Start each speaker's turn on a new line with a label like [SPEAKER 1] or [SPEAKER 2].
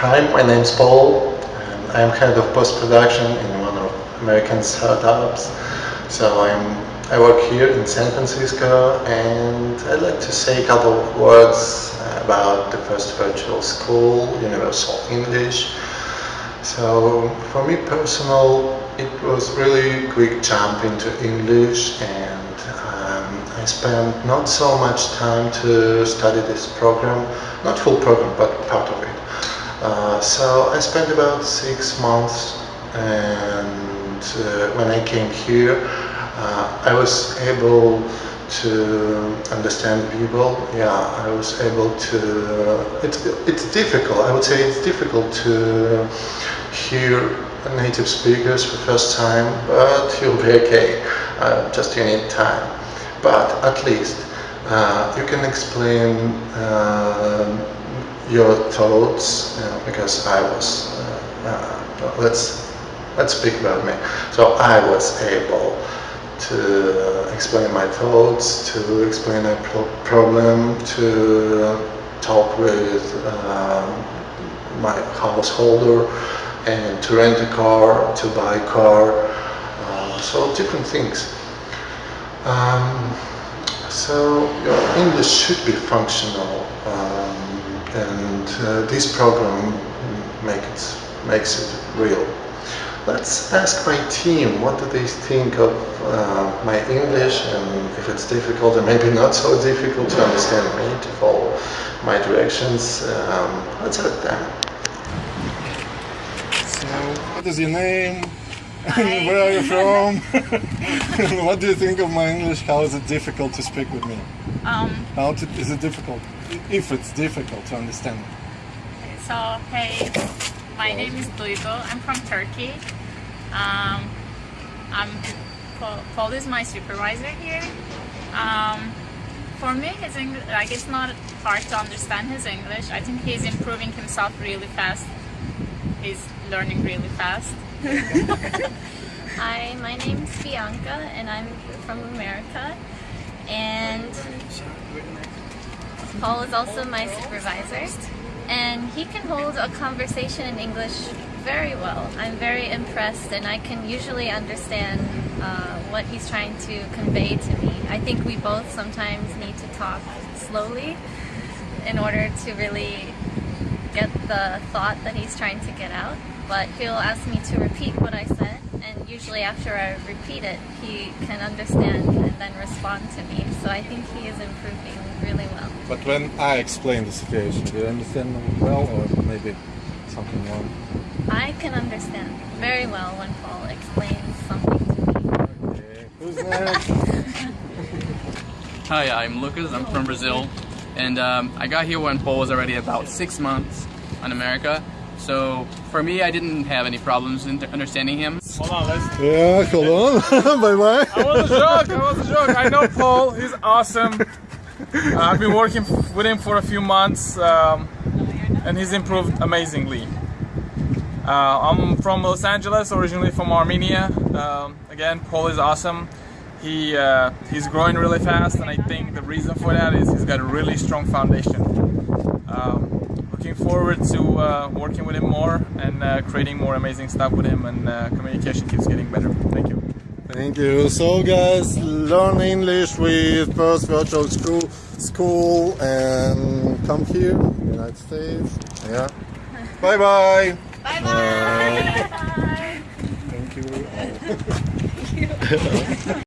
[SPEAKER 1] Hi, my name's Paul and I'm head of post-production in one of American startups. So I'm, I work here in San Francisco and I'd like to say a couple of words about the first virtual school, Universal English. So for me personal, it was really quick jump into English and um, I spent not so much time to study this program, not full program, but part of it. Uh, so I spent about six months and uh, when I came here uh, I was able to understand people. Yeah I was able to it's, it's difficult. I would say it's difficult to hear native speakers for the first time but you'll be okay uh, just you need time. But at least uh, you can explain uh, your thoughts because I was uh, uh, let's let's speak about me. So I was able to explain my thoughts to explain a pro problem to talk with um, my householder and to rent a car to buy a car uh, so different things. Um, so your English should be functional um, and uh, this program make it, makes it real. Let's ask my team what do they think of uh, my English and if it's difficult and maybe not so difficult to understand me, to follow my directions. Um, let's ask them.
[SPEAKER 2] So, what is your name? Where are you from? what do you think of my English? How is it difficult to speak with me?
[SPEAKER 3] Um,
[SPEAKER 2] How to, is it difficult? If it's difficult to understand.
[SPEAKER 3] so, hey, my name is Duygu. I'm from Turkey. Um, I'm Paul, Paul is my supervisor here. Um, for me, his English, like it's not hard to understand his English. I think he's improving himself really fast. He's learning really fast.
[SPEAKER 4] Hi, my name is Bianca and I'm from America and Paul is also my supervisor and he can hold a conversation in English very well. I'm very impressed and I can usually understand uh, what he's trying to convey to me. I think we both sometimes need to talk slowly in order to really get the thought that he's trying to get out but he'll ask me to repeat what I said usually after I repeat it he can understand and then respond to me so I think he is improving really well.
[SPEAKER 2] But when I explain the situation, do you understand well or maybe something wrong?
[SPEAKER 4] I can understand very well when Paul explains something to me.
[SPEAKER 2] Okay. Who's next?
[SPEAKER 5] Hi, I'm Lucas. I'm from Brazil, and um, I got here when Paul was already about six months in America. So for me, I didn't have any problems in understanding him.
[SPEAKER 6] Hold on, let's.
[SPEAKER 2] yeah, hold on. bye bye.
[SPEAKER 6] I was a joke. I was a joke. I know Paul. He's awesome. Uh, I've been working with him for a few months, um, and he's improved amazingly. Uh, I'm from Los Angeles, originally from Armenia. Um, again, Paul is awesome. He uh, he's growing really fast, and I think the reason for that is he's got a really strong foundation. Um, looking forward to uh, working with him more and uh, creating more amazing stuff with him, and uh, communication keeps getting better. Thank you.
[SPEAKER 2] Thank you. So guys, learn English with First Virtual School, school and come here, United States. Yeah. Bye bye.
[SPEAKER 4] Bye bye!
[SPEAKER 2] Thank you.